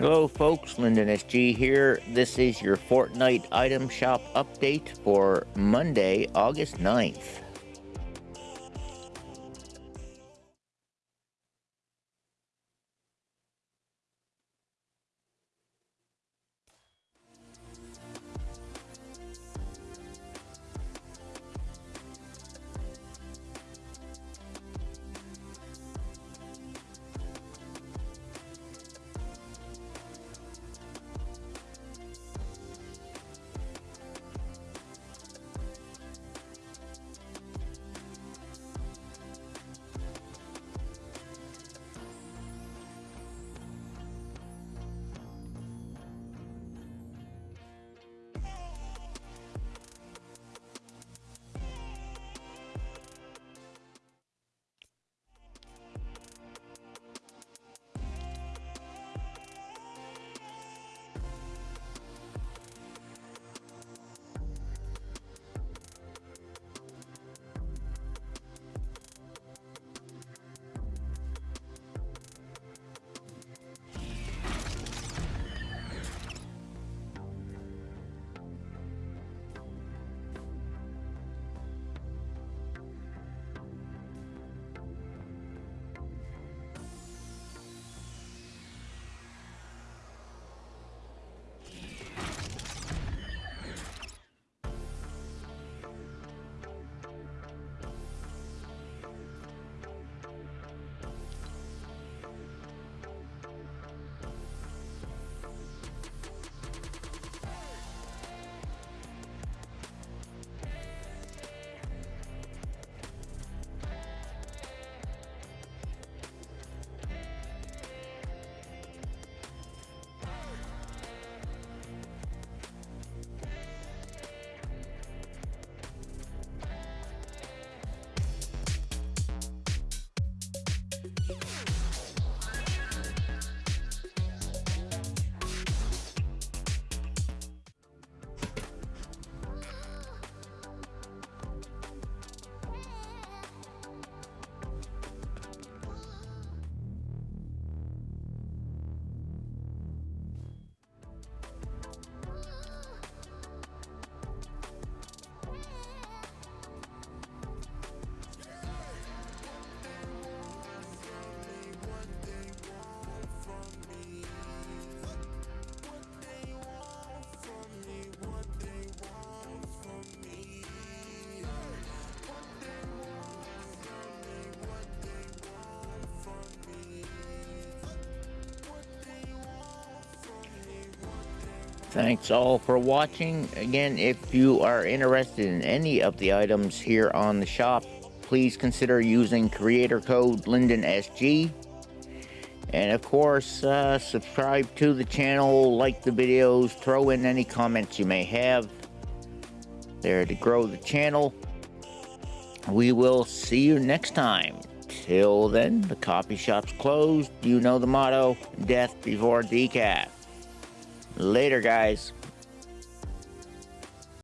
Hello folks, Lyndon SG here. This is your Fortnite item shop update for Monday, August 9th. Thanks all for watching. Again, if you are interested in any of the items here on the shop, please consider using creator code LyndonSG. And of course, uh, subscribe to the channel, like the videos, throw in any comments you may have there to grow the channel. We will see you next time. Till then, the coffee shop's closed. You know the motto, death before decaf. Later, guys.